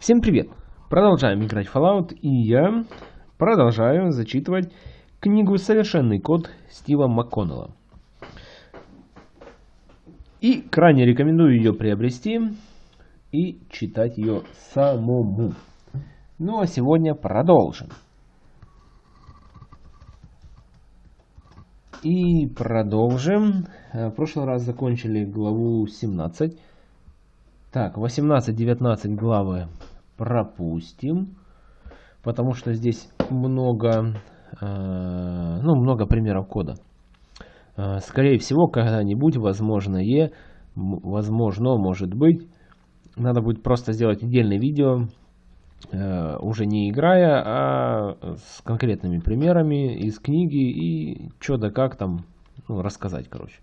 Всем привет! Продолжаем играть Fallout, и я продолжаю зачитывать книгу «Совершенный код» Стива МакКоннелла. И крайне рекомендую ее приобрести и читать ее самому. Ну а сегодня продолжим. И продолжим. Э, в прошлый раз закончили главу 17. Так, 18-19 главы пропустим. Потому что здесь много, э, ну, много примеров кода. Э, скорее всего, когда-нибудь, возможно, е, возможно, может быть, надо будет просто сделать отдельное видео, э, уже не играя, а с конкретными примерами из книги и что да как там ну, рассказать, короче.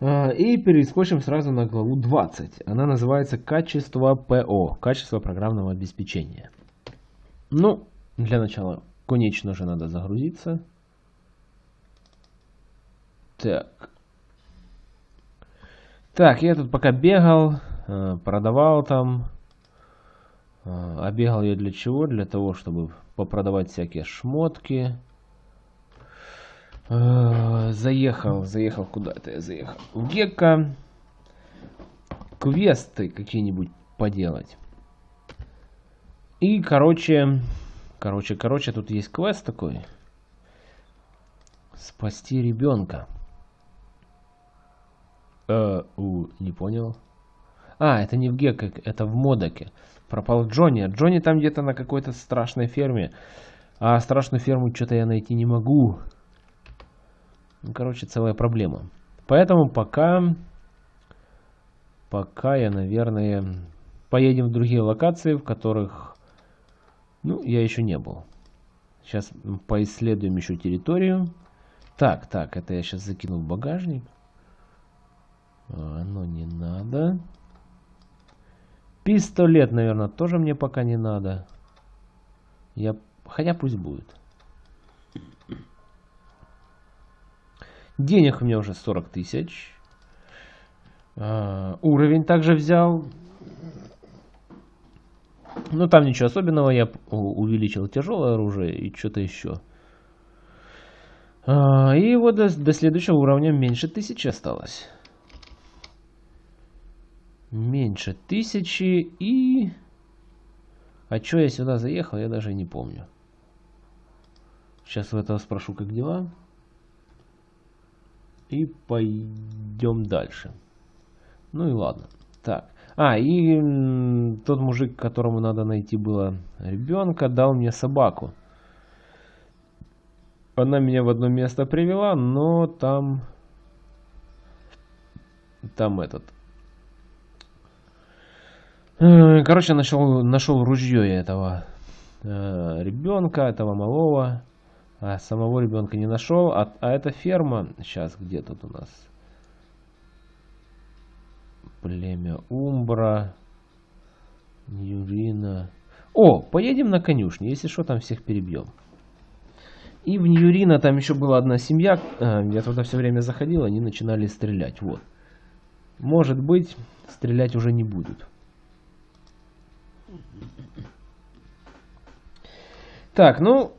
Э, и перескочим сразу на главу 20. Она называется «Качество ПО», «Качество программного обеспечения». Ну, для начала, конечно же, надо загрузиться. Так. Так, я тут пока бегал, э, продавал там. Э, а бегал я для чего? Для того, чтобы попродавать всякие шмотки. Э, заехал, заехал куда-то я заехал. В Гекко. Квесты какие-нибудь поделать. И, короче, короче, короче, тут есть квест такой. Спасти ребенка. Э, у, не понял. А, это не в Гекко, это в Модоке. Пропал Джонни. Джонни там где-то на какой-то страшной ферме. А страшную ферму что-то я найти не могу. Ну, короче, целая проблема. Поэтому пока... Пока я, наверное, поедем в другие локации, в которых... Ну, я еще не был. Сейчас поисследуем еще территорию. Так, так, это я сейчас закину в багажник. А, оно не надо. Пистолет, наверное, тоже мне пока не надо. Я... Хотя пусть будет. Денег у меня уже 40 тысяч. Uh, уровень также взял. Ну, там ничего особенного. Я увеличил тяжелое оружие и что-то еще. Uh, и вот до, до следующего уровня меньше тысячи осталось. Меньше тысячи и... А что я сюда заехал, я даже не помню. Сейчас у этого спрошу, как дела. И пойдем дальше. Ну и ладно. Так. А, и тот мужик, которому надо найти было ребенка, дал мне собаку. Она меня в одно место привела, но там... Там этот... Э, короче, нашел, нашел ружье этого э, ребенка, этого малого. А самого ребенка не нашел. А, а эта ферма... Сейчас, где тут у нас? Племя Умбра. Ньюрина. О, поедем на конюшню. Если что, там всех перебьем. И в Ньюрина там еще была одна семья. А, я туда все время заходил, они начинали стрелять. Вот. Может быть, стрелять уже не будут. Так, ну,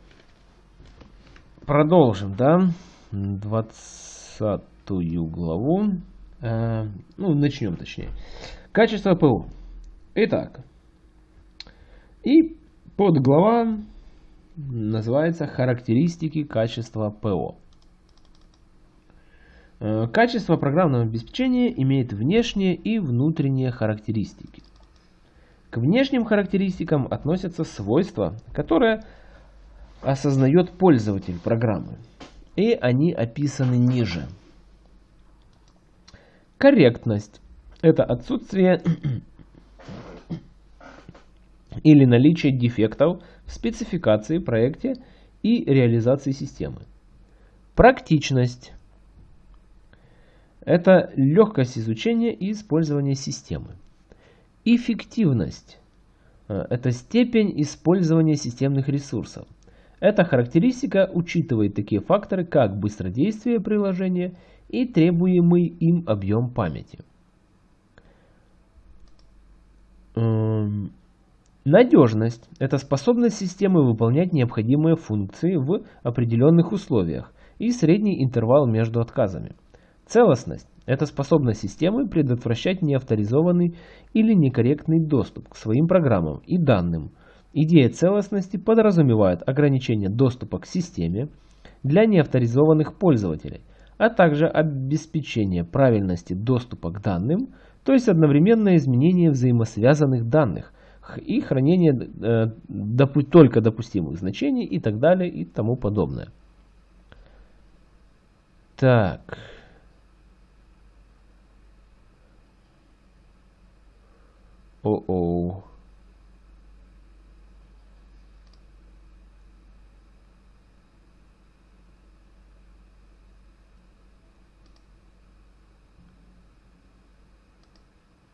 продолжим, да, 20 главу. Э, ну, начнем точнее. Качество ПО. Итак, и подглава называется «Характеристики качества ПО». Э, качество программного обеспечения имеет внешние и внутренние характеристики. К внешним характеристикам относятся свойства, которые осознает пользователь программы. И они описаны ниже. Корректность – это отсутствие или наличие дефектов в спецификации, проекте и реализации системы. Практичность – это легкость изучения и использования системы. Эффективность – это степень использования системных ресурсов. Эта характеристика учитывает такие факторы, как быстродействие приложения и требуемый им объем памяти. Эм, Надежность – это способность системы выполнять необходимые функции в определенных условиях и средний интервал между отказами. Целостность – это способность системы предотвращать неавторизованный или некорректный доступ к своим программам и данным. Идея целостности подразумевает ограничение доступа к системе для неавторизованных пользователей, а также обеспечение правильности доступа к данным, то есть одновременное изменение взаимосвязанных данных и хранение э, допу только допустимых значений и так далее и тому подобное. Так. О-оу.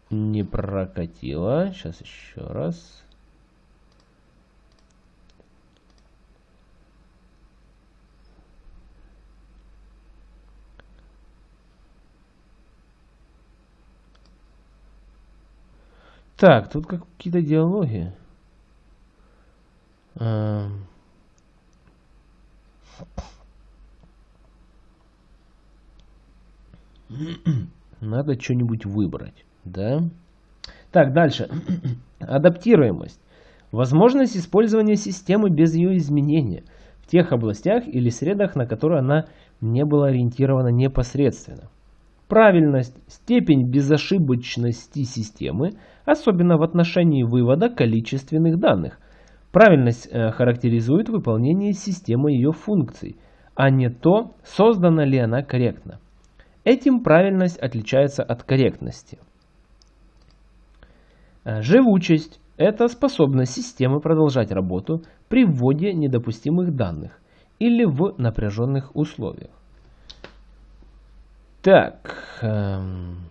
Не прокатило. Сейчас еще раз. Так, тут какие-то диалоги. Надо что-нибудь выбрать, да? Так, дальше. Адаптируемость. Возможность использования системы без ее изменения в тех областях или средах, на которые она не была ориентирована непосредственно. Правильность, степень безошибочности системы, особенно в отношении вывода количественных данных. Правильность э, характеризует выполнение системы ее функций, а не то, создана ли она корректно. Этим правильность отличается от корректности. Э, живучесть – это способность системы продолжать работу при вводе недопустимых данных или в напряженных условиях. Так. Эм...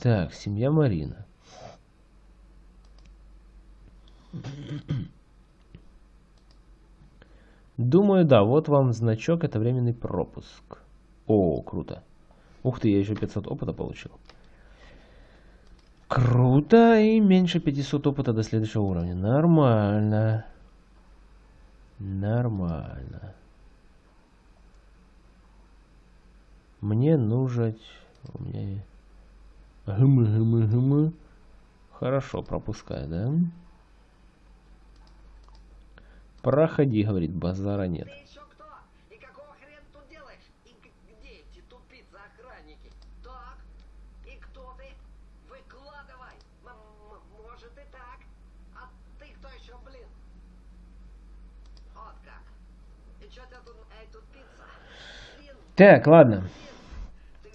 Так, семья Марина. Думаю, да, вот вам значок, это временный пропуск. О, круто. Ух ты, я еще 500 опыта получил. Круто, и меньше 500 опыта до следующего уровня. Нормально. Нормально. Мне нужен... У меня... Гм, гм, гм. Хорошо, пропускай, да? Проходи, говорит, базара нет. Так, ладно.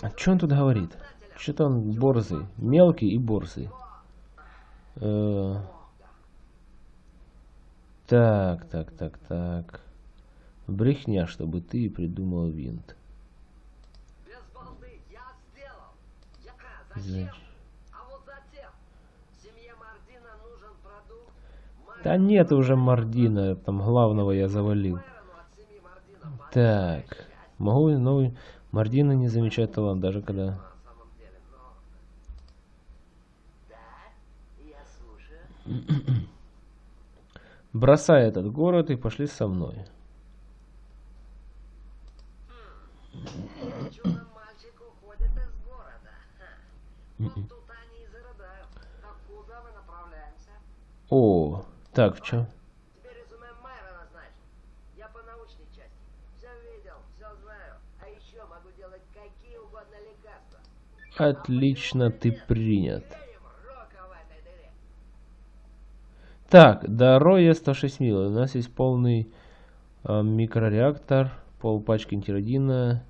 А что он тут говорит? Что-то он борзый. Мелкий и борзый. Э так, так, так, так. Брехня, чтобы ты придумал винт. Значит. Да нет уже Мардина, там главного я завалил. Так, могу новый... Мардина не замечает талант, даже когда... Бросай этот город и пошли со мной. О, так, в чем? Отлично, ты принят. Так, до Роя 106 мил. У нас есть полный э, микрореактор, пол пачки антиродина.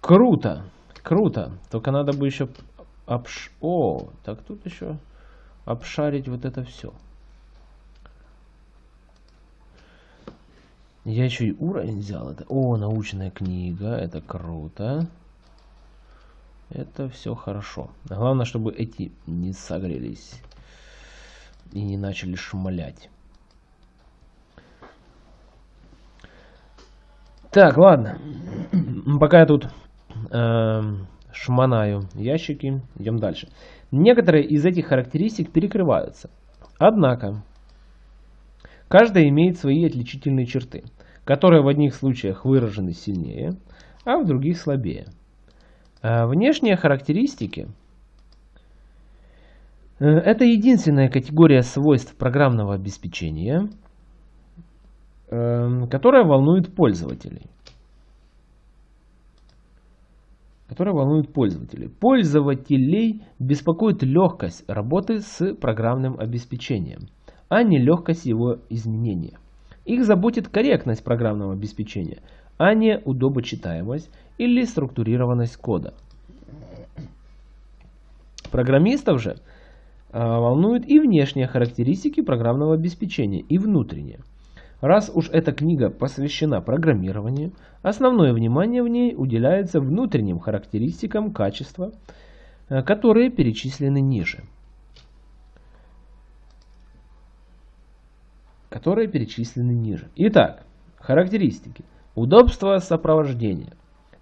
Круто, круто. Только надо бы еще обш... О, так тут еще обшарить вот это все. Я еще и уровень взял. Это... О, научная книга. Это круто. Это все хорошо. Главное, чтобы эти не согрелись. И не начали шмалять. Так, ладно. Пока я тут э, шманаю ящики, идем дальше. Некоторые из этих характеристик перекрываются. Однако, каждая имеет свои отличительные черты, которые в одних случаях выражены сильнее, а в других слабее. А внешние характеристики э, – это единственная категория свойств программного обеспечения, э, которая волнует пользователей. которая волнует пользователей. Пользователей беспокоит легкость работы с программным обеспечением, а не легкость его изменения. Их заботит корректность программного обеспечения, а не удобочитаемость или структурированность кода. Программистов же а, волнуют и внешние характеристики программного обеспечения, и внутренние. Раз уж эта книга посвящена программированию, основное внимание в ней уделяется внутренним характеристикам качества, э, которые перечислены ниже. Которые перечислены ниже. Итак, характеристики. Удобство сопровождения.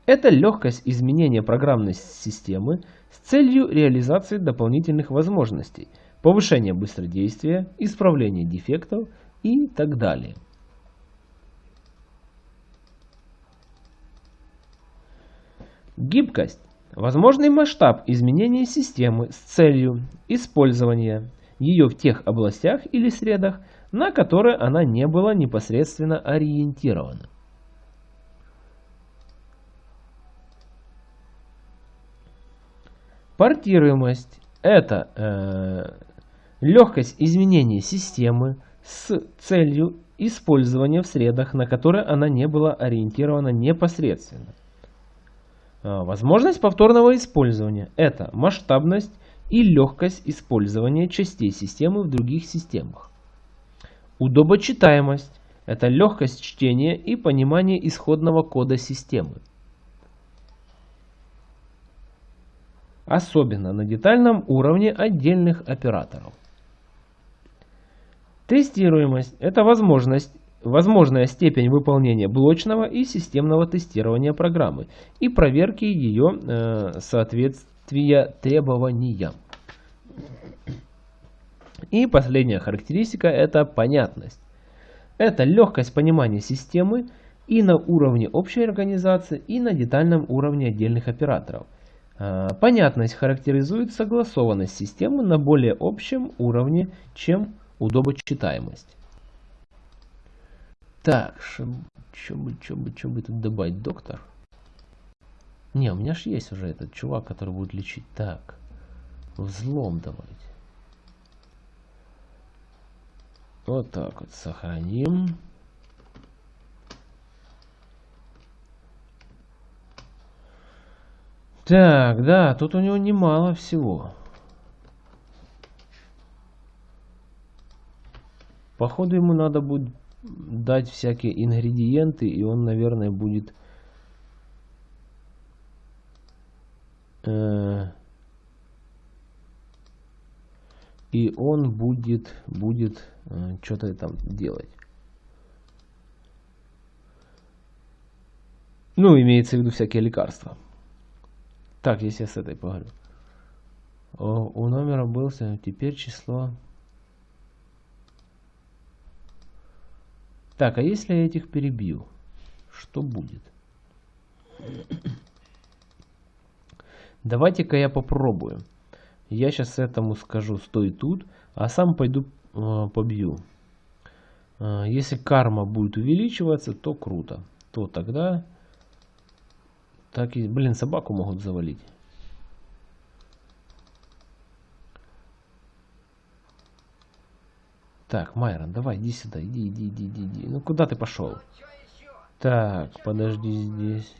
Это легкость изменения программной системы с целью реализации дополнительных возможностей, повышения быстродействия, исправления дефектов и так далее. Гибкость – возможный масштаб изменения системы с целью использования ее в тех областях или средах, на которые она не была непосредственно ориентирована. Портируемость – это э, легкость изменения системы с целью использования в средах, на которые она не была ориентирована непосредственно. А, возможность повторного использования – это масштабность и легкость использования частей системы в других системах. Удобочитаемость – это легкость чтения и понимания исходного кода системы. Особенно на детальном уровне отдельных операторов. Тестируемость – это возможность возможная степень выполнения блочного и системного тестирования программы и проверки ее э, соответствия требованиям. И последняя характеристика – это понятность. Это легкость понимания системы и на уровне общей организации, и на детальном уровне отдельных операторов. Э, понятность характеризует согласованность системы на более общем уровне, чем удобочитаемость. Так, что бы, что бы, что бы тут добавить? Доктор? Не, у меня же есть уже этот чувак, который будет лечить. Так, взлом давайте. Вот так вот сохраним. Так, да, тут у него немало всего. Походу ему надо будет дать всякие ингредиенты, и он, наверное, будет... Э, и он будет, будет э, что-то там делать. Ну, имеется в виду всякие лекарства. Так, если я с этой поговорю. О, у номера был теперь число Так, а если я этих перебью, что будет? Давайте-ка я попробую. Я сейчас этому скажу, стой тут, а сам пойду э, побью. Э, если карма будет увеличиваться, то круто. То тогда... Так и, блин, собаку могут завалить. Так, Майрон, давай, иди сюда, иди, иди, иди, иди, иди. Ну куда ты пошел? Так, подожди здесь.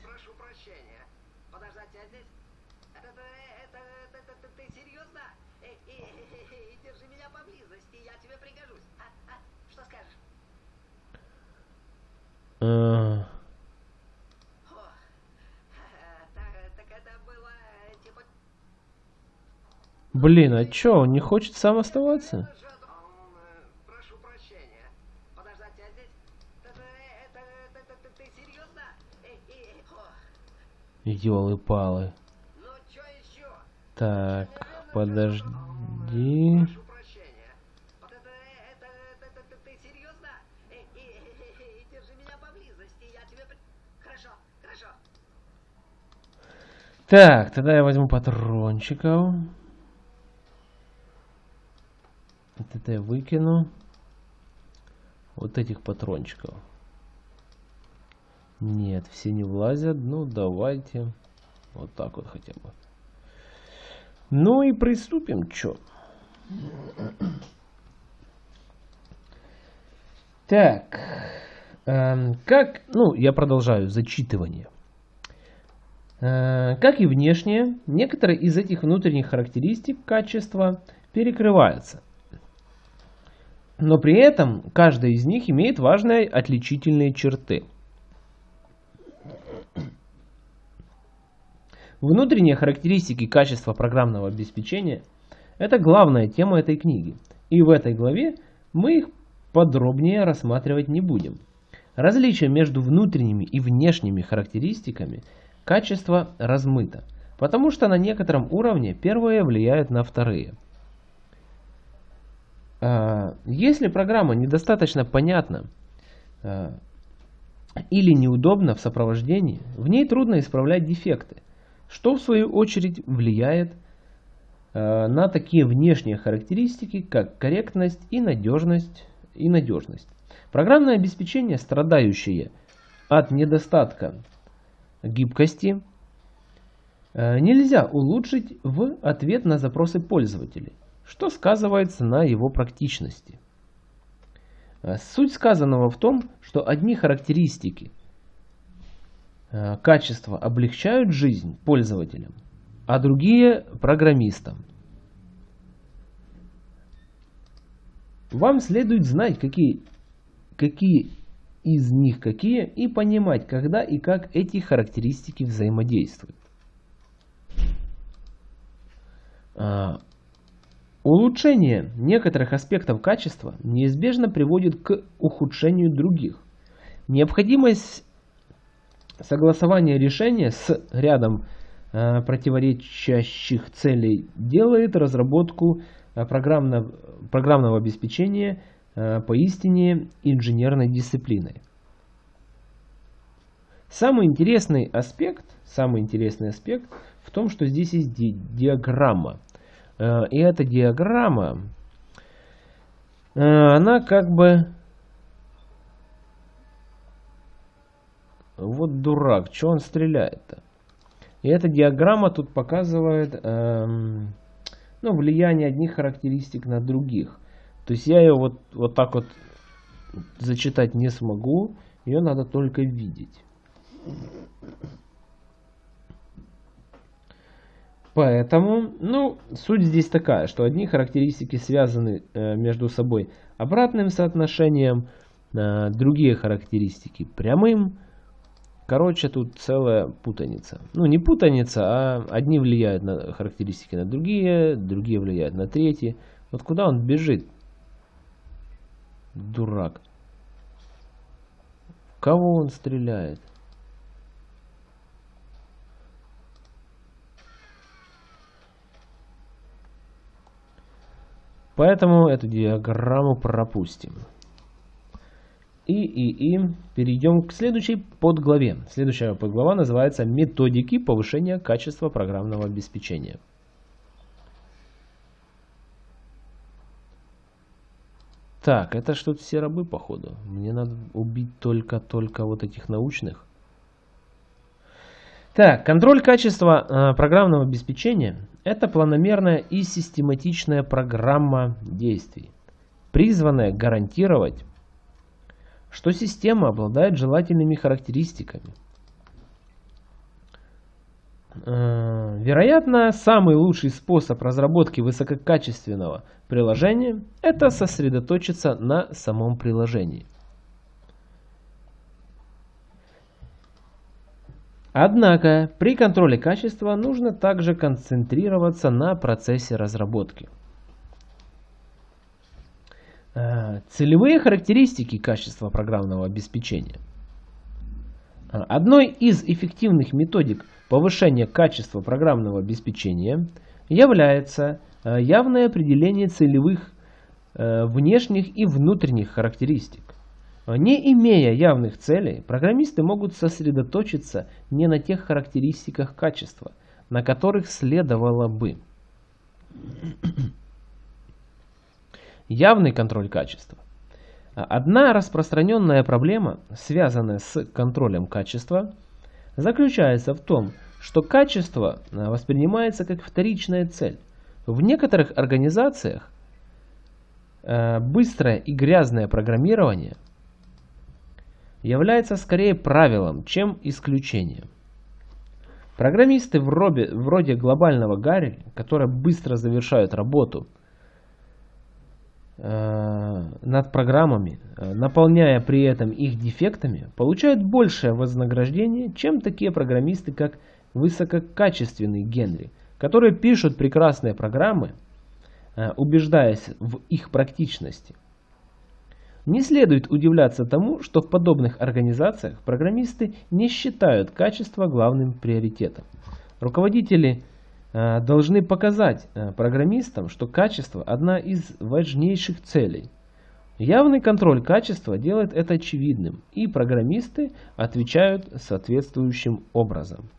Блин, а чё, он не хочет сам оставаться? эй, эй, о, Ёлы-палы. ну чё еще? Так, подожди. Прошу прощения. Вот это, это, это, это, это ты серьезно? Эй, эй, эй, эй, эй, держи меня поблизости, я тебе... при- Хорошо, хорошо. Так, тогда я возьму патрончиков. Я выкину. Вот этих патрончиков. Нет, все не влазят. Ну, давайте. Вот так вот хотя бы. Ну и приступим, чё. Так. эм, как, ну, я продолжаю зачитывание. Э, Как и внешне, некоторые из этих внутренних характеристик качества перекрываются. Но при этом каждая из них имеет важные отличительные черты. Внутренние характеристики качества программного обеспечения – это главная тема этой книги. И в этой главе мы их подробнее рассматривать не будем. Различие между внутренними и внешними характеристиками качества размыто, потому что на некотором уровне первые влияют на вторые. А, Если программа недостаточно понятна а, или неудобна в сопровождении, в ней трудно исправлять дефекты, что в свою очередь влияет э, на такие внешние характеристики, как корректность и надежность. И надежность. Программное обеспечение, страдающее от недостатка гибкости, нельзя улучшить в ответ на запросы пользователей, что сказывается на его практичности. Э, Суть сказанного в том, что одни характеристики э, качества облегчают жизнь пользователям, а другие программистам. Вам следует знать, какие, какие из них какие, и понимать, когда и как эти характеристики взаимодействуют. Улучшение некоторых аспектов качества неизбежно приводит к ухудшению других. Необходимость согласования решения с рядом э, противоречащих целей делает разработку э, программно- программного обеспечения э, поистине инженерной дисциплиной. Самый интересный аспект, самый интересный аспект в том, что здесь есть ди- диаграмма. Э, И эта диаграмма, э, она как бы... Вот дурак, что он стреляет-то? И эта диаграмма тут показывает эм, ну, влияние одних характеристик на других. То есть я ее вот, вот так вот зачитать не смогу, ее надо только видеть. Поэтому, ну, суть здесь такая, что одни характеристики связаны э, между собой обратным соотношением, э, другие характеристики прямым. Короче, тут целая путаница. Ну, не путаница, а одни влияют на характеристики на другие, другие влияют на третьи. Вот куда он бежит? Дурак. В кого он стреляет? Поэтому эту диаграмму пропустим. И, и, и перейдем к следующей подглаве. Следующая подглава называется «Методики повышения качества программного обеспечения». Так, это что-то все рабы, походу. Мне надо убить только-только вот этих научных. Так, контроль качества э, программного обеспечения – это планомерная и систематичная программа действий, призванная гарантировать, что система обладает желательными характеристиками. Э, Вероятно, самый лучший способ разработки высококачественного приложения – это сосредоточиться на самом приложении. Однако при контроле качества нужно также концентрироваться на процессе разработки. Э, Целевые характеристики качества программного обеспечения. Одной из эффективных методик повышения качества программного обеспечения является э, явное определение целевых внешних и внутренних характеристик. Не имея явных целей, программисты могут сосредоточиться не на тех характеристиках качества, на которых следовало бы. Явный контроль качества. Одна распространенная проблема, связанная с контролем качества, заключается в том, что качество воспринимается как вторичная цель. В некоторых организациях э, быстрое и грязное программирование является скорее правилом, чем исключением. Программисты вроде, вроде глобального Гарри, которые быстро завершают работу э, над программами, э, наполняя при этом их дефектами, получают большее вознаграждение, чем такие программисты, как высококачественный Генри, которые пишут прекрасные программы, э, убеждаясь в их практичности. Не следует удивляться тому, что в подобных организациях программисты не считают качество главным приоритетом. Руководители э, должны показать э, программистам, что качество – одна из важнейших целей. Явный контроль качества делает это очевидным, и программисты отвечают соответствующим образом.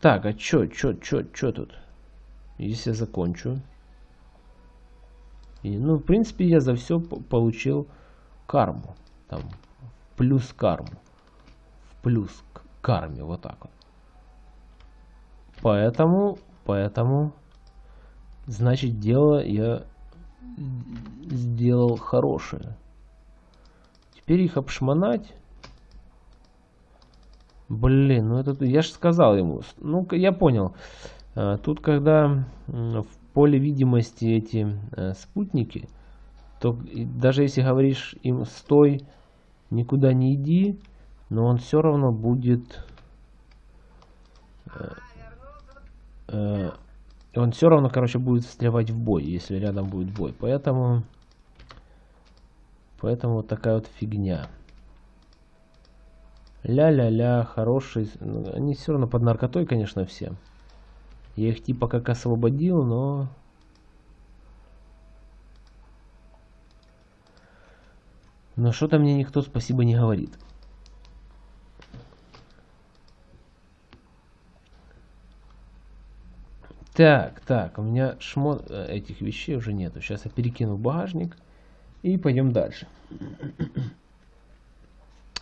Так, а чё, чё, чё, чё тут? Если я закончу. И, ну, в принципе, я за все получил карму. Там, плюс карму. Плюс к карме, вот так вот. Поэтому, поэтому, значит, дело я сделал хорошее. Теперь их обшмонать. Блин, ну это я же сказал ему. Ну, я понял. А, тут, когда поле видимости эти э, спутники, то даже если говоришь им стой, никуда не иди, но он все равно будет э, э, он все равно, короче, будет встревать в бой, если рядом будет бой. Поэтому, поэтому вот такая вот фигня. Ля-ля-ля, хороший. Ну, они все равно под наркотой, конечно, все. Я их типа как освободил, но... Но что-то мне никто спасибо не говорит. Так, так, у меня шмот э, этих вещей уже нету. Сейчас я перекину в багажник и пойдем дальше.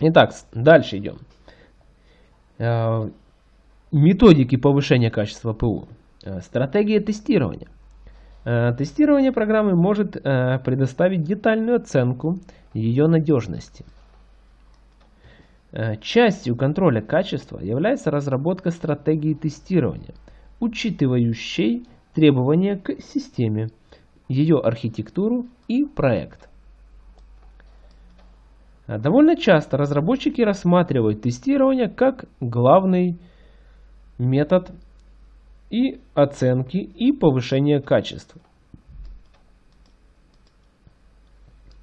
Итак, дальше идем. Методики повышения качества ПУ. Э, стратегия тестирования. Э, тестирование программы может э, предоставить детальную оценку ее надежности. Частью контроля качества является разработка стратегии тестирования, учитывающей требования к системе, ее архитектуру и проект. Довольно часто разработчики рассматривают тестирование как главный метод и оценки и повышения качества.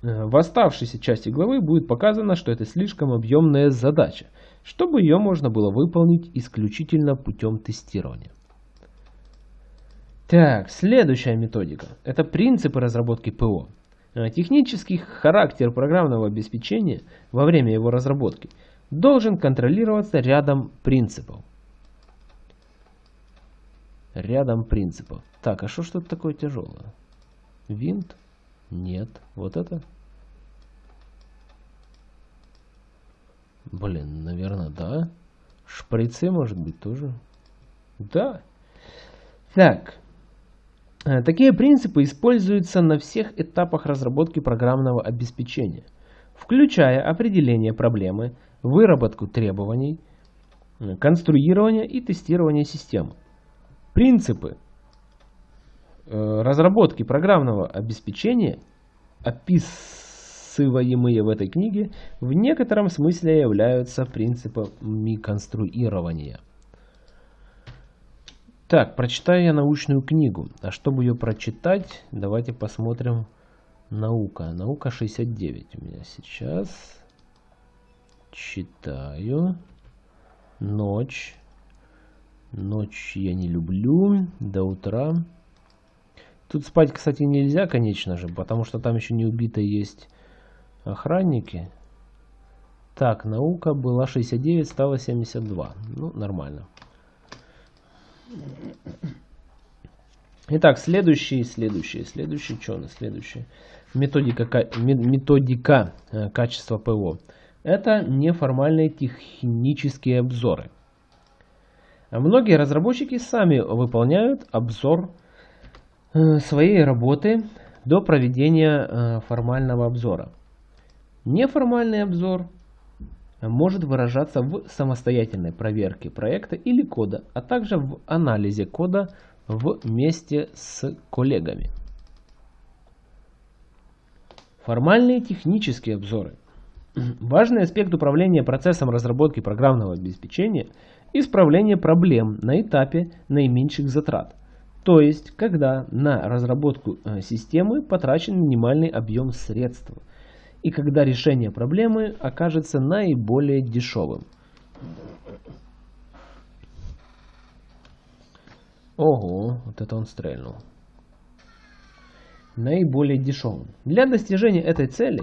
Э, в оставшейся части главы будет показано, что это слишком объемная задача, чтобы ее можно было выполнить исключительно путем тестирования. Так, следующая методика. Это принципы разработки ПО. Э, технический характер программного обеспечения во время его разработки должен контролироваться рядом принципов рядом принципов. Так, а что что такое тяжелое? Винт? Нет. Вот это? Блин, наверное, да. Шприцы, может быть, тоже. Да. Так. Э, такие принципы используются на всех этапах разработки программного обеспечения, включая определение проблемы, выработку требований, э, конструирование и тестирование системы. Принципы э, разработки программного обеспечения, описываемые в этой книге, в некотором смысле являются принципами конструирования. Так, прочитаю я научную книгу. А чтобы ее прочитать, давайте посмотрим наука. Наука 69 у меня сейчас. Читаю. Ночь. Ночь я не люблю. До утра. Тут спать, кстати, нельзя, конечно же, потому что там еще не убито есть охранники. Так, наука была 69, стала 72. Ну, нормально. Итак, следующий, следующий, следующий, что у нас следующий? Методика, методика э, качества ПО. Это неформальные технические обзоры. Многие разработчики сами выполняют обзор э, своей работы до проведения э, формального обзора. Неформальный обзор может выражаться в самостоятельной проверке проекта или кода, а также в анализе кода вместе с коллегами. Формальные технические обзоры. Важный аспект управления процессом разработки программного обеспечения – исправление проблем на этапе наименьших затрат. То есть, когда на разработку э, системы потрачен минимальный объем средств – и когда решение проблемы окажется наиболее дешевым. Ого, вот это он стрельнул. Наиболее дешевым. Для достижения этой цели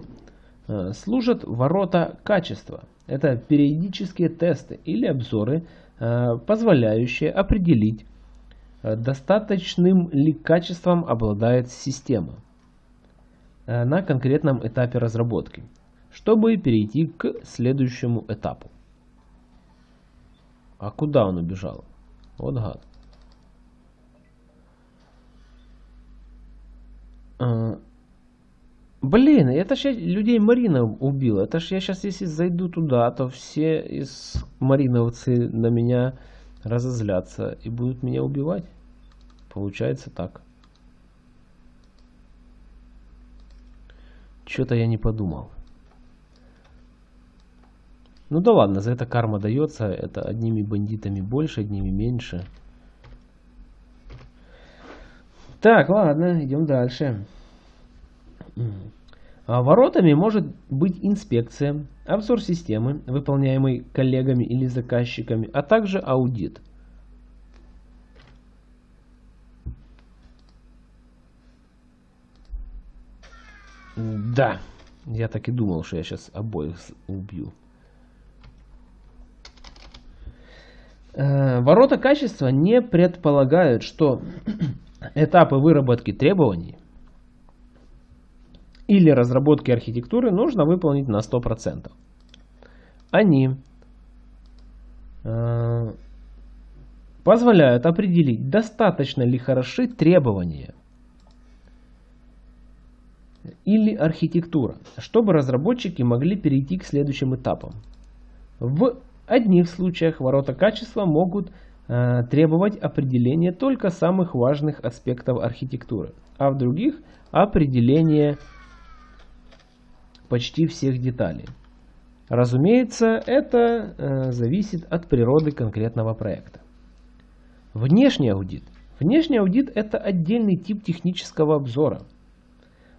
служат ворота качества. Это периодические тесты или обзоры, э, позволяющие определить, э, достаточным ли качеством обладает система. Э, на конкретном этапе разработки, чтобы перейти к следующему этапу. А куда он убежал? Вот гад. Блин, это ж я людей Марина убила. Это ж я сейчас, если зайду туда, то все из мариновцы на меня разозлятся и будут меня убивать. Получается так. Что-то я не подумал. Ну да ладно, за это карма дается. Это одними бандитами больше, одними меньше. Так, ладно, идем дальше. А воротами может быть инспекция, обзор системы, выполняемый коллегами или заказчиками, а также аудит. Да, я так и думал, что я сейчас обоих убью. Э, ворота качества не предполагают, что этапы выработки требований или разработки архитектуры нужно выполнить на 100%. Они э, позволяют определить, достаточно ли хороши требования – или архитектура, чтобы разработчики могли перейти к следующим этапам. В одних случаях ворота качества могут э, требовать определения только самых важных аспектов архитектуры, а в других определения почти всех деталей. Разумеется, это э, зависит от природы конкретного проекта. Внешний аудит. Внешний аудит это отдельный тип технического обзора –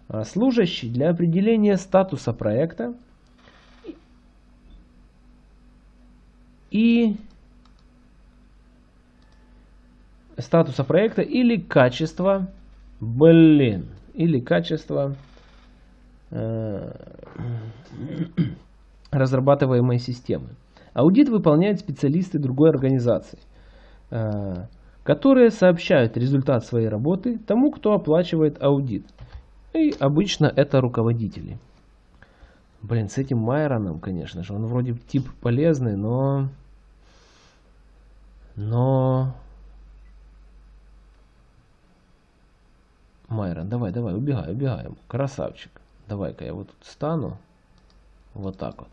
а, служащий для определения статуса проекта и статуса проекта или качества, блин, или качество э, разрабатываемой системы. Аудит выполняют специалисты другой организации, э, которые сообщают результат своей работы тому, кто оплачивает аудит. И обычно это руководители. Блин, с этим Майроном, конечно же, он вроде тип полезный, но... Но... Майрон, давай, давай, убегай, убегаем. Красавчик. Давай-ка я вот тут стану. Вот так вот.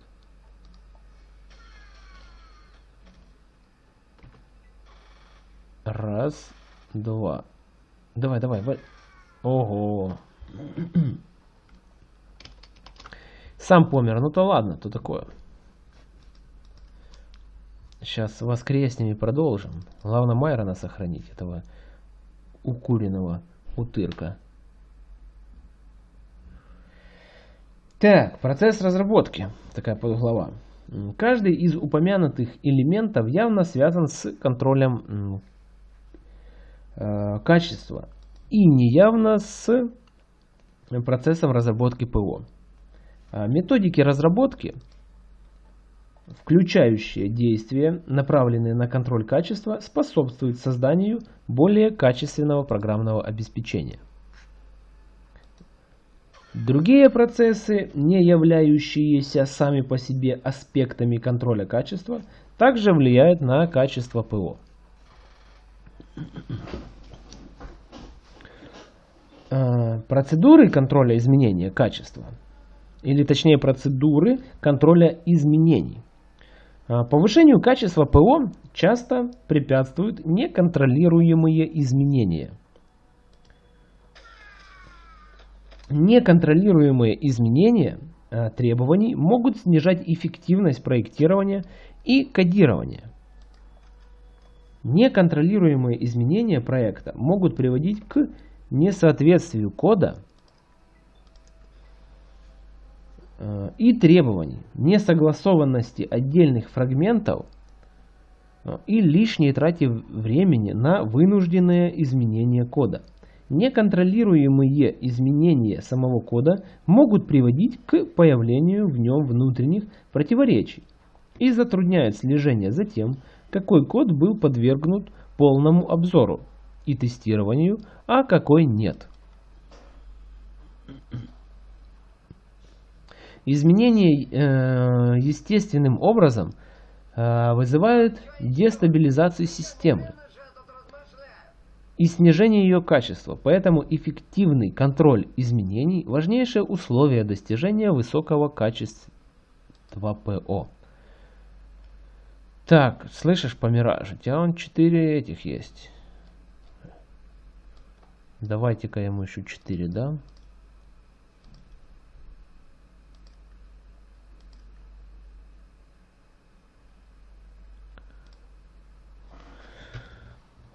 Раз, два. Давай, давай. Ого. Сам помер, ну то ладно, то такое. Сейчас воскреснем и продолжим. Главное Майрона сохранить, этого укуренного утырка. Так, процесс разработки. Такая подглава. Каждый из упомянутых элементов явно связан с контролем э, качества и неявно с процессом разработки ПО. А методики разработки, включающие действия, направленные на контроль качества, способствуют созданию более качественного программного обеспечения. Другие процессы, не являющиеся сами по себе аспектами контроля качества, также влияют на качество ПО. А, процедуры контроля изменения качества, или точнее процедуры контроля изменений. А, повышению качества ПО часто препятствуют неконтролируемые изменения – Неконтролируемые изменения э, требований могут снижать эффективность проектирования и кодирования. Неконтролируемые изменения проекта могут приводить к несоответствию кода э, и требований, несогласованности отдельных фрагментов э, и лишней трате времени на вынужденное изменение кода. Неконтролируемые изменения самого кода могут приводить к появлению в нем внутренних противоречий и затрудняют слежение за тем, какой код был подвергнут полному обзору и тестированию, а какой нет. Изменения э, естественным образом э, вызывают дестабилизацию системы и снижение ее качества, поэтому эффективный контроль изменений – важнейшее условие достижения высокого качества ПО. Так, слышишь, Помираж, у тебя он 4 этих есть. Давайте-ка ему еще 4, да?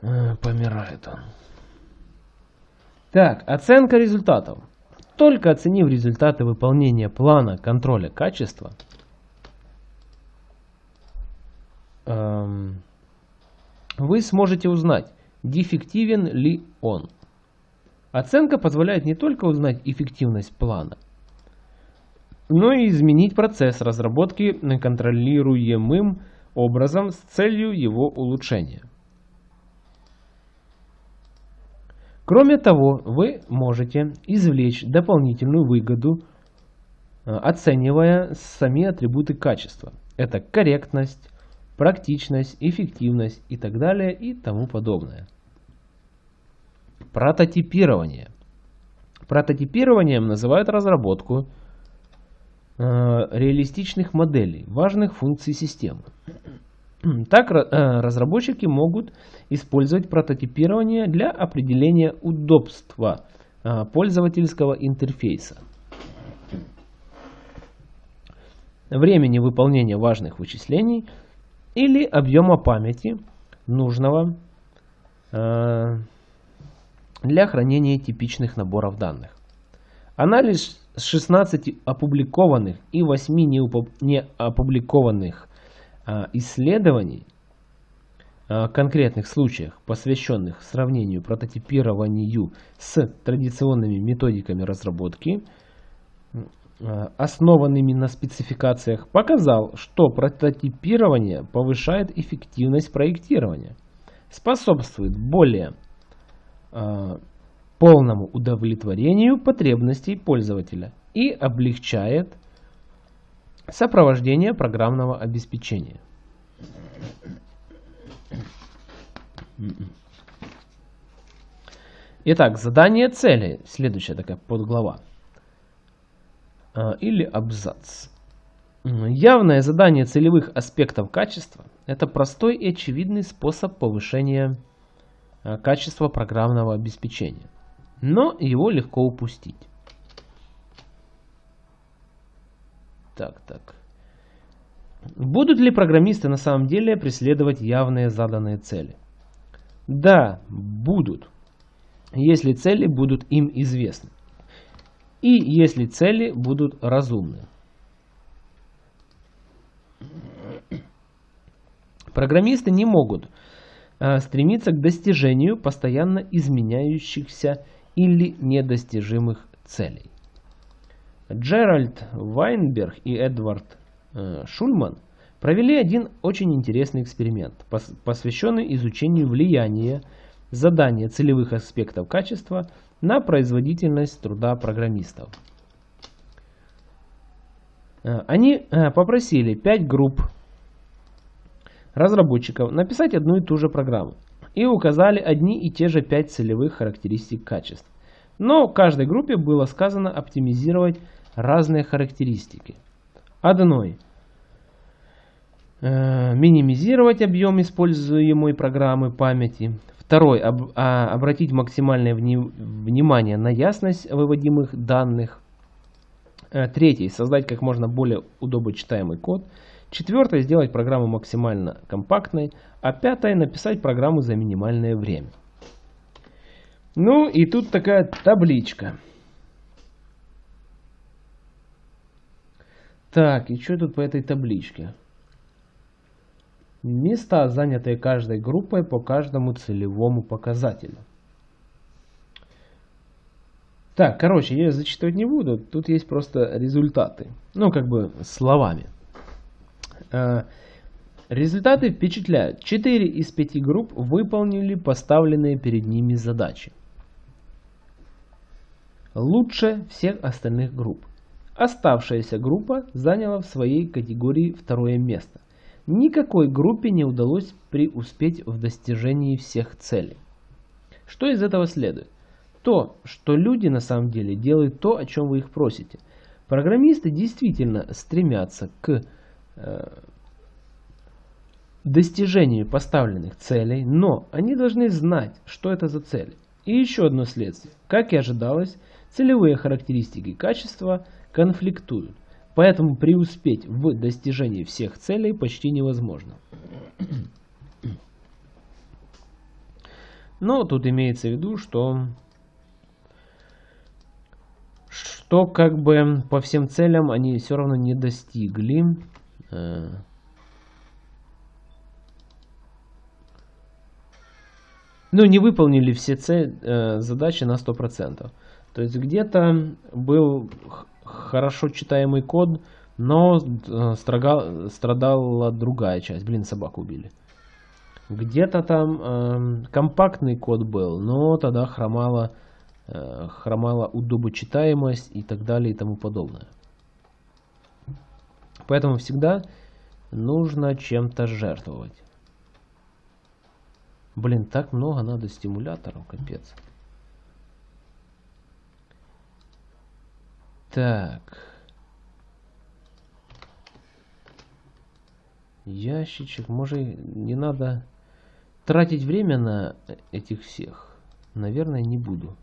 Э, помирает он. Так, оценка результатов. Только оценив результаты выполнения плана контроля качества, эм, вы сможете узнать, дефективен ли он. Оценка позволяет не только узнать эффективность плана, но и изменить процесс разработки контролируемым образом с целью его улучшения. Кроме того, вы можете извлечь дополнительную выгоду, э, оценивая сами атрибуты качества. Это корректность, практичность, эффективность и так далее и тому подобное. Прототипирование. Прототипированием называют разработку э, реалистичных моделей важных функций системы. Так э, разработчики могут использовать прототипирование для определения удобства э, пользовательского интерфейса, времени выполнения важных вычислений или объема памяти нужного э, для хранения типичных наборов данных. Анализ 16 опубликованных и 8 не опубликованных исследований, а, конкретных случаях, посвященных сравнению прототипированию с традиционными методиками разработки, а, основанными на спецификациях, показал, что прототипирование повышает эффективность проектирования, способствует более полному удовлетворению потребностей пользователя и облегчает Сопровождение программного обеспечения. Итак, задание цели. Следующая такая подглава. А, или абзац. Явное задание целевых аспектов качества – это простой и очевидный способ повышения а, качества программного обеспечения. Но его легко упустить. Так, так. Будут ли программисты на самом деле преследовать явные заданные цели? Да, будут, если цели будут им известны. И если цели будут разумны. Программисты не могут э, стремиться к достижению постоянно изменяющихся или недостижимых целей. Джеральд Вайнберг и Эдвард э, Шульман провели один очень интересный эксперимент, посвященный изучению влияния задания целевых аспектов качества на производительность труда программистов. Э, они э, попросили 5 групп разработчиков написать одну и ту же программу и указали одни и те же 5 целевых характеристик качеств. Но каждой группе было сказано оптимизировать разные характеристики. Одной э, минимизировать объем используемой программы памяти. Второй об, а, обратить максимальное вни, внимание на ясность выводимых данных. Э, третий создать как можно более удобочитаемый код. Четвертое сделать программу максимально компактной. А пятое написать программу за минимальное время. Ну и тут такая табличка. Так, и что тут по этой табличке? Места, занятые каждой группой по каждому целевому показателю. Так, короче, я зачитывать не буду. Тут есть просто результаты. Ну, как бы словами. Э, результаты впечатляют. 4 из 5 групп выполнили поставленные перед ними задачи. Лучше всех остальных групп. Оставшаяся группа заняла в своей категории второе место. Никакой группе не удалось преуспеть в достижении всех целей. Что из этого следует? То, что люди на самом деле делают то, о чем вы их просите. Программисты действительно стремятся к э, достижению поставленных целей, но они должны знать, что это за цели. И еще одно следствие. Как и ожидалось, целевые характеристики качества – конфликтуют. Поэтому преуспеть в достижении всех целей почти невозможно. Но тут имеется в виду, что что как бы по всем целям они все равно не достигли. Э, ну, не выполнили все цель, э, задачи на 100%. То есть где-то был хорошо читаемый код, но э, строга, страдала другая часть. Блин, собаку убили. Где-то там э, компактный код был, но тогда хромала, э, хромала удобочитаемость и так далее и тому подобное. Поэтому всегда нужно чем-то жертвовать. Блин, так много надо стимуляторов, капец. Так. Ящичек. Может, не надо тратить время на этих всех? Наверное, не буду.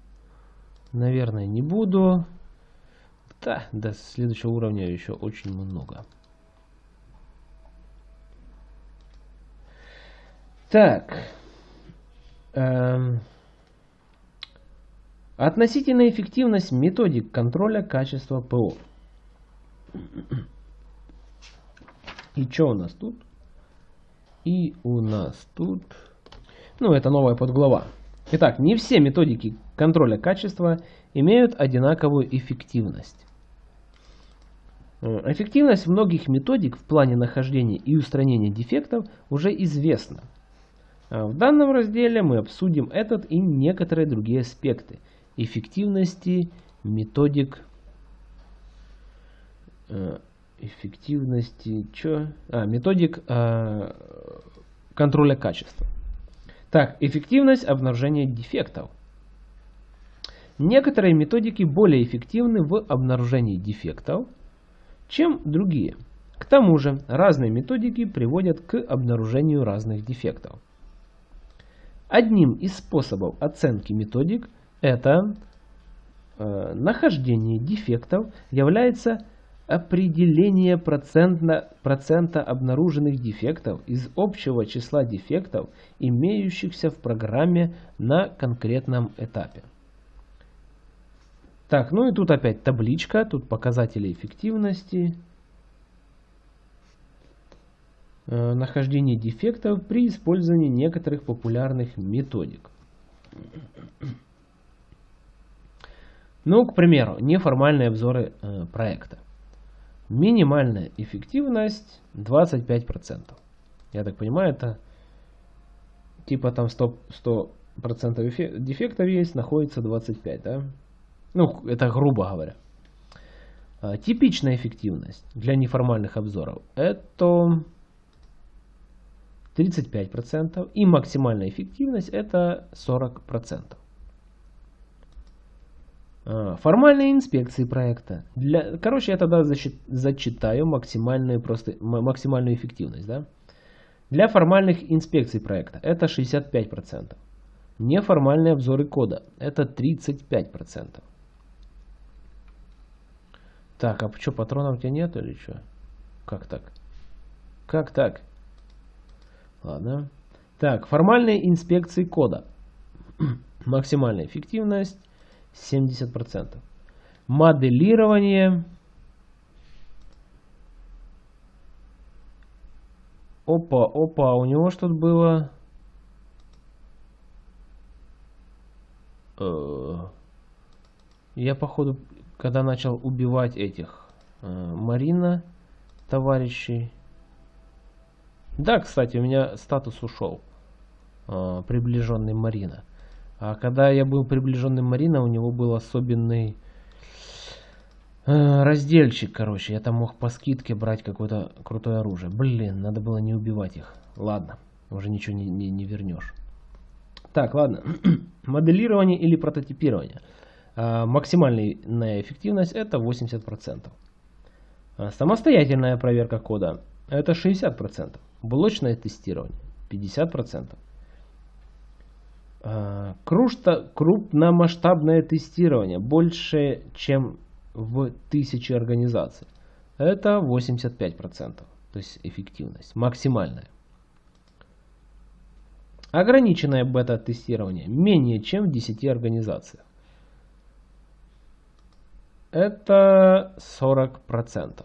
Наверное, не буду. Да, до следующего уровня еще очень много. Так. Эм... Относительная эффективность методик контроля качества ПО. И что у нас тут? И у нас тут... Ну, это новая подглава. Итак, не все методики контроля качества имеют одинаковую эффективность. Эффективность многих методик в плане нахождения и устранения дефектов уже известна. В данном разделе мы обсудим этот и некоторые другие аспекты – эффективности методик э, эффективности чё? А, методик э, контроля качества. Так, эффективность обнаружения дефектов. Некоторые методики более эффективны в обнаружении дефектов, чем другие. К тому же, разные методики приводят к обнаружению разных дефектов. Одним из способов оценки методик это э, нахождение дефектов является определение процента, процента обнаруженных дефектов из общего числа дефектов, имеющихся в программе на конкретном этапе. Так, ну и тут опять табличка, тут показатели эффективности. э, нахождения дефектов при использовании некоторых популярных методик. Ну, к примеру, неформальные обзоры э, проекта. Минимальная эффективность 25%. Я так понимаю, это типа там 100%, 100 дефектов есть, находится 25, да? Ну, это грубо говоря. А, типичная эффективность для неформальных обзоров это 35% и максимальная эффективность это 40%. А, формальные инспекции проекта. Для, короче, я тогда зачитаю максимальную, просто, максимальную эффективность. Да? Для формальных инспекций проекта это 65%. Неформальные обзоры кода это 35%. Так, а что, патронов у тебя нет или что? Как так? Как так? Ладно. Так, формальные инспекции кода. Максимальная эффективность 70%. Моделирование. Опа, опа, у него что-то было. Э, я походу, когда начал убивать этих э, Марина товарищей. Да, кстати, у меня статус ушел. Э, приближенный Марина. А когда я был приближенным Марина, у него был особенный э, разделчик, короче. Я там мог по скидке брать какое-то крутое оружие. Блин, надо было не убивать их. Ладно, уже ничего не, не, не вернешь. Так, ладно. Моделирование или прототипирование. А, максимальная эффективность это 80%. А, самостоятельная проверка кода это 60%. Блочное тестирование 50%. А, крупномасштабное тестирование больше, чем в тысячи организаций. Это 85%, то есть эффективность, максимальная. Ограниченное бета-тестирование менее чем в 10 организациях. Это 40%.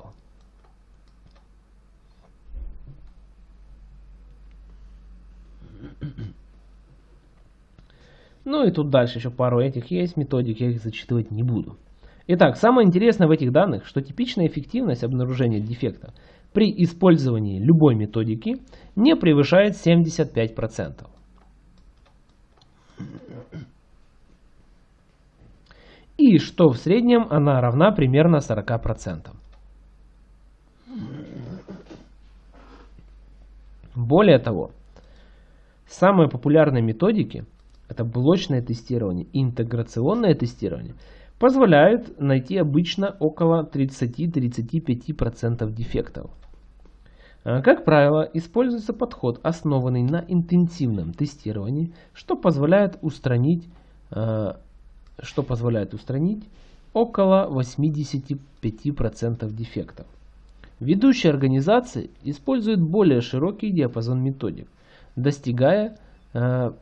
Ну и тут дальше еще пару этих есть методик, я их зачитывать не буду. Итак, самое интересное в этих данных, что типичная эффективность обнаружения дефекта при использовании любой методики не превышает 75%. И что в среднем она равна примерно 40%. Более того, самые популярные методики – это блочное тестирование интеграционное тестирование, позволяют найти обычно около 30-35% дефектов. А, как правило, используется подход, основанный на интенсивном тестировании, что позволяет устранить, а, что позволяет устранить около 85% дефектов. Ведущие организации используют более широкий диапазон методик, достигая а,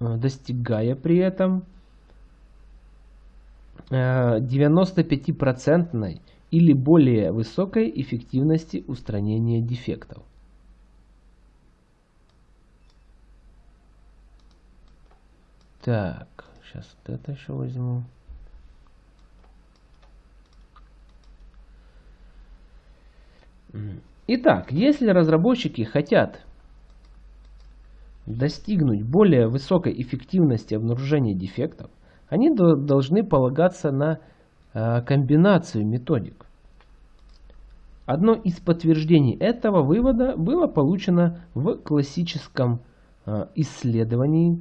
достигая при этом 95% э, или более высокой эффективности устранения дефектов. Так, сейчас вот это еще возьму. Итак, если разработчики хотят достигнуть более высокой эффективности обнаружения дефектов, они должны полагаться на э, комбинацию методик. Одно из подтверждений этого вывода было получено в классическом э, исследовании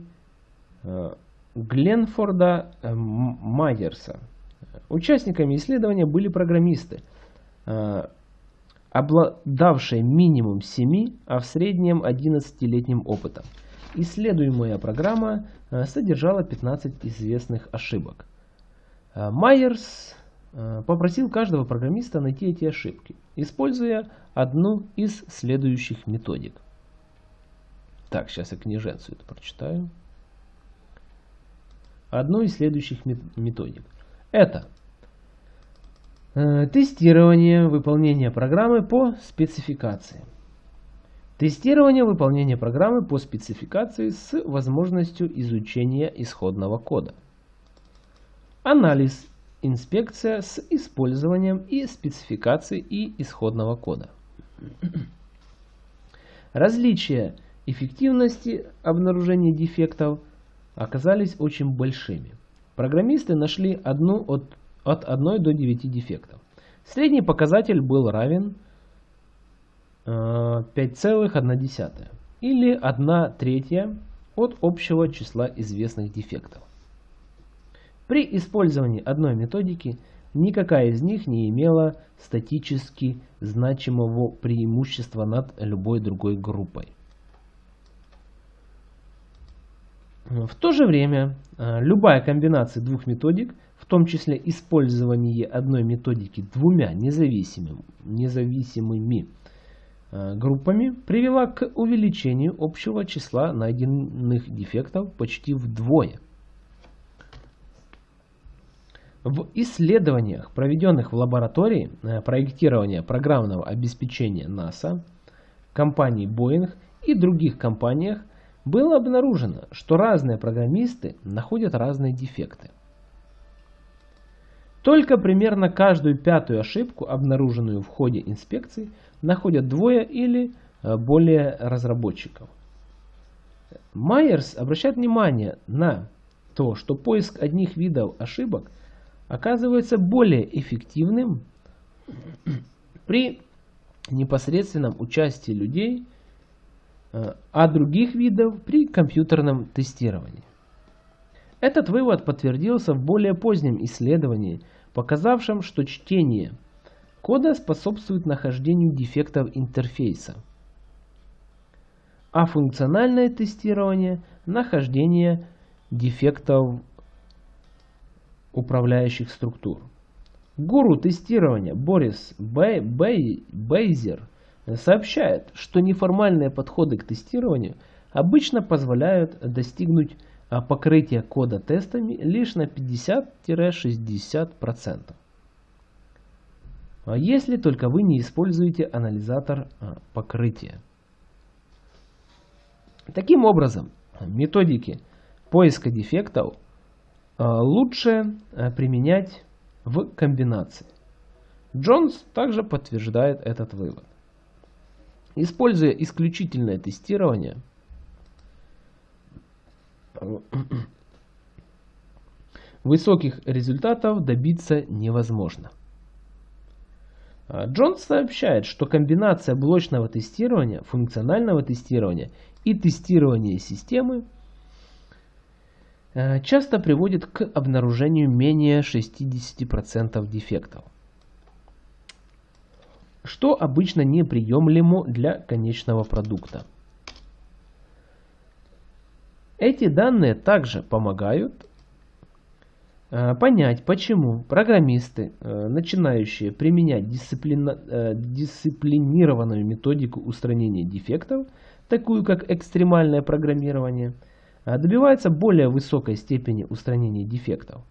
э, Гленфорда Майерса. Участниками исследования были программисты, обладавшие минимум 7, а в среднем 11-летним опытом. Исследуемая программа э, содержала 15 известных ошибок. Э, Майерс э, попросил каждого программиста найти эти ошибки, используя одну из следующих методик. Так, сейчас я книженцу это прочитаю. Одну из следующих методик. Это тестирование выполнения программы по спецификации. Тестирование выполнения программы по спецификации с возможностью изучения исходного кода. Анализ. Инспекция с использованием и спецификации и исходного кода. Различия эффективности обнаружения дефектов оказались очень большими. Программисты нашли одну от, от 1 до 9 дефектов. Средний показатель был равен 5,1 э, или 1 третья от общего числа известных дефектов. При использовании одной методики никакая из них не имела статически значимого преимущества над любой другой группой. В то же время э, любая комбинация двух методик, в том числе использование одной методики двумя независимыми, независимыми Э, группами привела к увеличению общего числа найденных дефектов почти вдвое. В исследованиях, проведенных в лаборатории э, проектирования программного обеспечения НАСА, компании Boeing и других компаниях, было обнаружено, что разные программисты находят разные дефекты. Только примерно каждую пятую ошибку, обнаруженную в ходе инспекции, находят двое или э, более разработчиков. Майерс обращает внимание на то, что поиск одних видов ошибок оказывается более эффективным при непосредственном участии людей, э, а других видов при компьютерном тестировании. Этот вывод подтвердился в более позднем исследовании, показавшем, что чтение кода способствует нахождению дефектов интерфейса, а функциональное тестирование – нахождение дефектов управляющих структур. Гуру тестирования Борис Бей, Бей, Бейзер сообщает, что неформальные подходы к тестированию обычно позволяют достигнуть а покрытия кода тестами лишь на 50-60%. А если только вы не используете анализатор а, покрытия. Таким образом, методики поиска дефектов лучше применять в комбинации. Джонс также подтверждает этот вывод. Используя исключительное тестирование – высоких результатов добиться невозможно. А, Джонс сообщает, что комбинация блочного тестирования, функционального тестирования и тестирования системы а, часто приводит к обнаружению менее 60% дефектов, что обычно неприемлемо для конечного продукта. Эти данные также помогают э, понять, почему программисты, э, начинающие применять дисциплина, э, дисциплинированную методику устранения дефектов, такую как экстремальное программирование, добиваются более высокой степени устранения дефектов.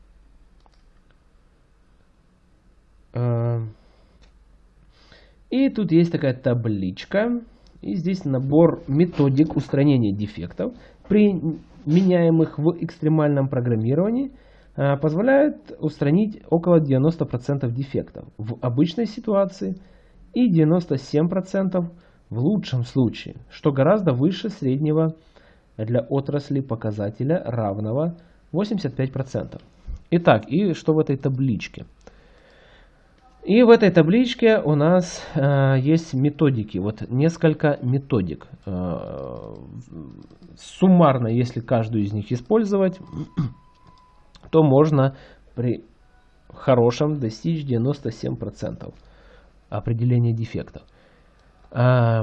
И тут есть такая табличка. И здесь набор методик устранения дефектов применяемых в экстремальном программировании, а, позволяют устранить около 90% дефектов в обычной ситуации и 97% в лучшем случае, что гораздо выше среднего для отрасли показателя равного 85%. Итак, и что в этой табличке? И в этой табличке у нас э, есть методики, вот несколько методик. Э, суммарно, если каждую из них использовать, то можно при хорошем достичь 97% определения дефектов. Э,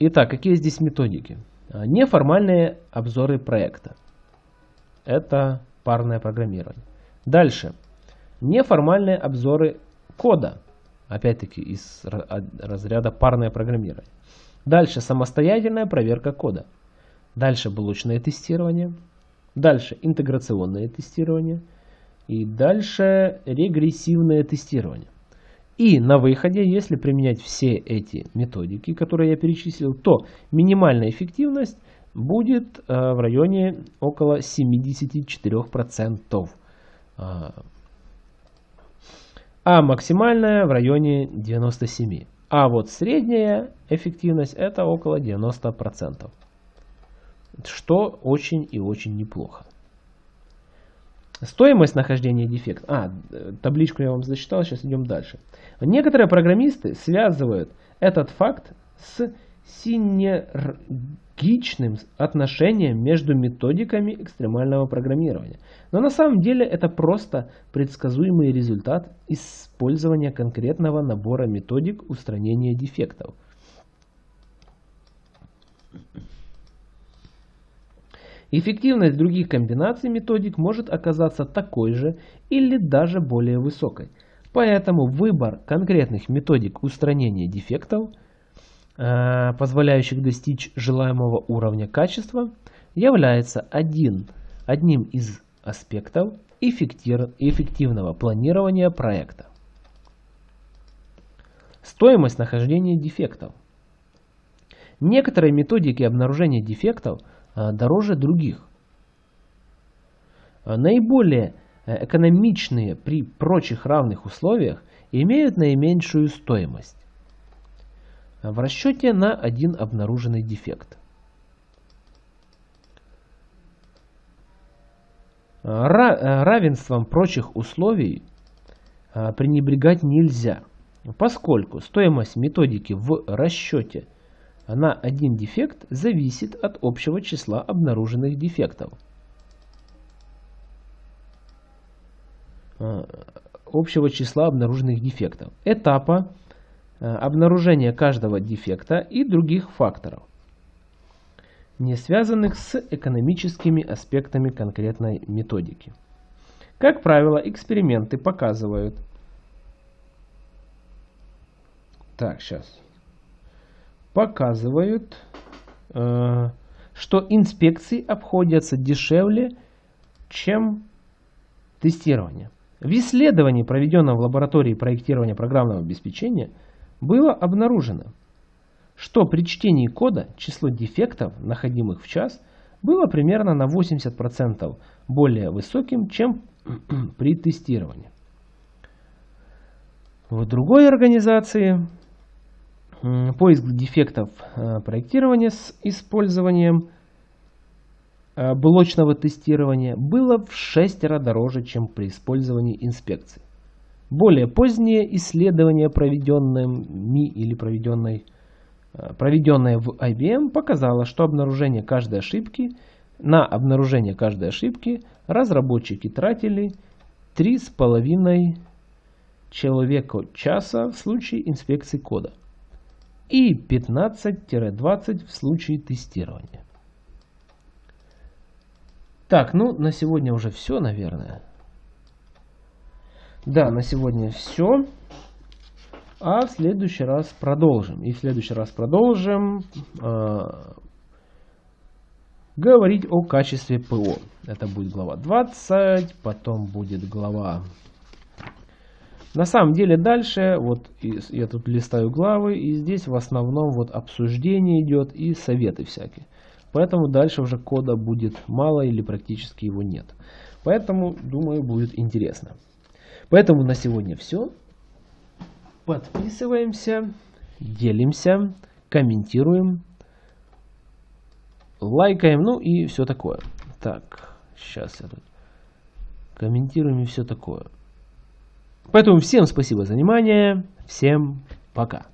итак, какие здесь методики? Неформальные обзоры проекта. Это парное программирование. Дальше. Неформальные обзоры кода. Опять-таки из разряда парное программирование. Дальше самостоятельная проверка кода. Дальше блочное тестирование. Дальше интеграционное тестирование. И дальше регрессивное тестирование. И на выходе, если применять все эти методики, которые я перечислил, то минимальная эффективность будет э, в районе около 74%. А, максимальная в районе 97%. А вот средняя эффективность это около 90%. Что очень и очень неплохо. Стоимость нахождения дефекта. А, табличку я вам зачитал, сейчас идем дальше. Некоторые программисты связывают этот факт с синергичным отношением между методиками экстремального программирования. Но на самом деле это просто предсказуемый результат использования конкретного набора методик устранения дефектов. Эффективность других комбинаций методик может оказаться такой же или даже более высокой. Поэтому выбор конкретных методик устранения дефектов, позволяющих достичь желаемого уровня качества, является один, одним из аспектов эффективного планирования проекта. Стоимость нахождения дефектов. Некоторые методики обнаружения дефектов – Э, дороже других. Э, наиболее э, экономичные при прочих равных условиях имеют наименьшую стоимость в расчете на один обнаруженный дефект. Равенством прочих условий пренебрегать нельзя, поскольку стоимость методики в расчете – на один дефект зависит от общего числа обнаруженных дефектов. А, общего числа обнаруженных дефектов, этапа а, обнаружения каждого дефекта и других факторов, не связанных с экономическими аспектами конкретной методики. Как правило, эксперименты показывают... Так, сейчас показывают, э, что инспекции обходятся дешевле, чем тестирование. В исследовании, проведенном в лаборатории проектирования программного обеспечения, было обнаружено, что при чтении кода число дефектов, находимых в час, было примерно на 80% более высоким, чем при тестировании. В другой организации поиск дефектов э, проектирования с использованием э, блочного тестирования было в 6 раз дороже, чем при использовании инспекции. Более поздние исследования, проведенными или проведенной, э, проведенное в IBM, показало, что обнаружение каждой ошибки на обнаружение каждой ошибки разработчики тратили 3,5 человека часа в случае инспекции кода и 15-20 в случае тестирования. Так, ну на сегодня уже все, наверное. Да, на сегодня все. А в следующий раз продолжим. И в следующий раз продолжим э, говорить о качестве ПО. Это будет глава 20, потом будет глава на самом деле дальше, вот я тут листаю главы, и здесь в основном вот обсуждение идет и советы всякие. Поэтому дальше уже кода будет мало или практически его нет. Поэтому, думаю, будет интересно. Поэтому на сегодня все. Подписываемся, делимся, комментируем, лайкаем, ну и все такое. Так, сейчас я тут комментируем и все такое. Поэтому всем спасибо за внимание. Всем пока.